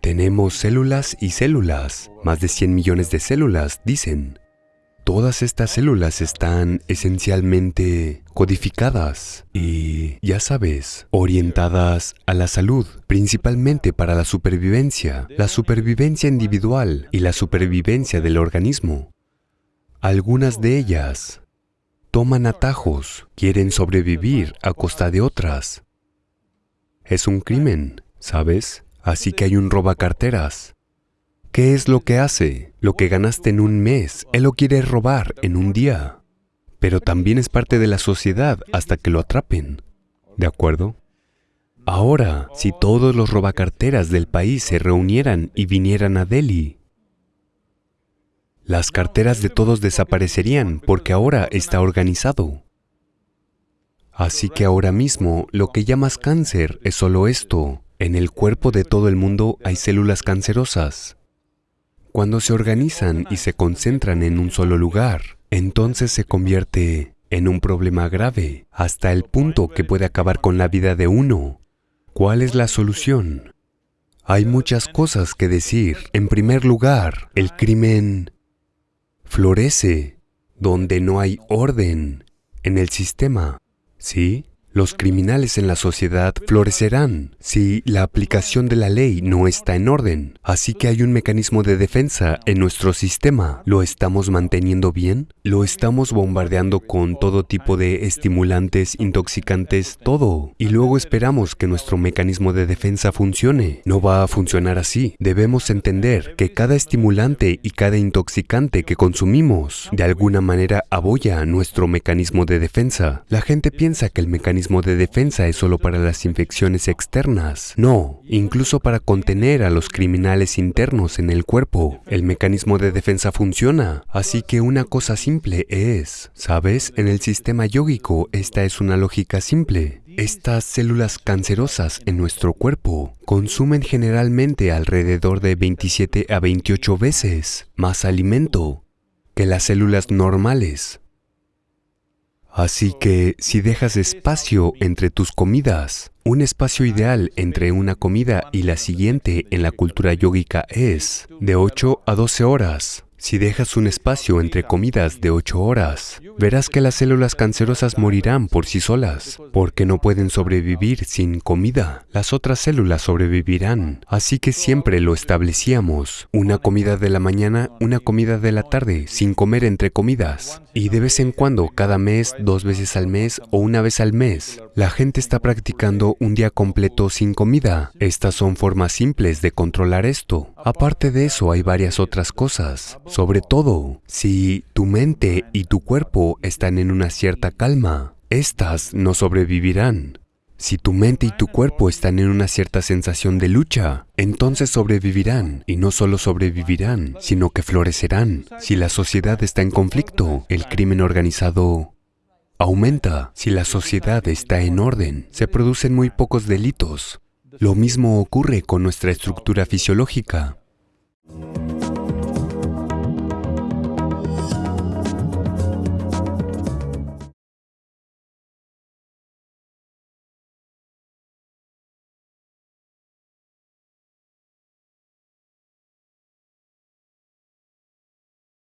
Tenemos células y células, más de 100 millones de células, dicen. Todas estas células están esencialmente codificadas y, ya sabes, orientadas a la salud, principalmente para la supervivencia, la supervivencia individual y la supervivencia del organismo. Algunas de ellas toman atajos, quieren sobrevivir a costa de otras. Es un crimen, ¿sabes? Así que hay un robacarteras ¿Qué es lo que hace? Lo que ganaste en un mes, él lo quiere robar en un día. Pero también es parte de la sociedad hasta que lo atrapen. ¿De acuerdo? Ahora, si todos los robacarteras del país se reunieran y vinieran a Delhi, las carteras de todos desaparecerían porque ahora está organizado. Así que ahora mismo lo que llamas cáncer es solo esto. En el cuerpo de todo el mundo hay células cancerosas. Cuando se organizan y se concentran en un solo lugar, entonces se convierte en un problema grave, hasta el punto que puede acabar con la vida de uno. ¿Cuál es la solución? Hay muchas cosas que decir. En primer lugar, el crimen florece donde no hay orden en el sistema, ¿sí? Los criminales en la sociedad florecerán si la aplicación de la ley no está en orden. Así que hay un mecanismo de defensa en nuestro sistema. ¿Lo estamos manteniendo bien? ¿Lo estamos bombardeando con todo tipo de estimulantes, intoxicantes, todo? Y luego esperamos que nuestro mecanismo de defensa funcione. No va a funcionar así. Debemos entender que cada estimulante y cada intoxicante que consumimos de alguna manera aboya nuestro mecanismo de defensa. La gente piensa que el mecanismo de defensa es solo para las infecciones externas. No, incluso para contener a los criminales internos en el cuerpo. El mecanismo de defensa funciona. Así que una cosa simple es, ¿sabes? En el sistema yógico esta es una lógica simple. Estas células cancerosas en nuestro cuerpo consumen generalmente alrededor de 27 a 28 veces más alimento que las células normales. Así que si dejas espacio entre tus comidas, un espacio ideal entre una comida y la siguiente en la cultura yógica es de 8 a 12 horas. Si dejas un espacio entre comidas de 8 horas, verás que las células cancerosas morirán por sí solas, porque no pueden sobrevivir sin comida. Las otras células sobrevivirán. Así que siempre lo establecíamos. Una comida de la mañana, una comida de la tarde, sin comer entre comidas. Y de vez en cuando, cada mes, dos veces al mes o una vez al mes, la gente está practicando un día completo sin comida. Estas son formas simples de controlar esto. Aparte de eso, hay varias otras cosas. Sobre todo, si tu mente y tu cuerpo están en una cierta calma, estas no sobrevivirán. Si tu mente y tu cuerpo están en una cierta sensación de lucha, entonces sobrevivirán. Y no solo sobrevivirán, sino que florecerán. Si la sociedad está en conflicto, el crimen organizado aumenta. Si la sociedad está en orden, se producen muy pocos delitos. Lo mismo ocurre con nuestra estructura fisiológica.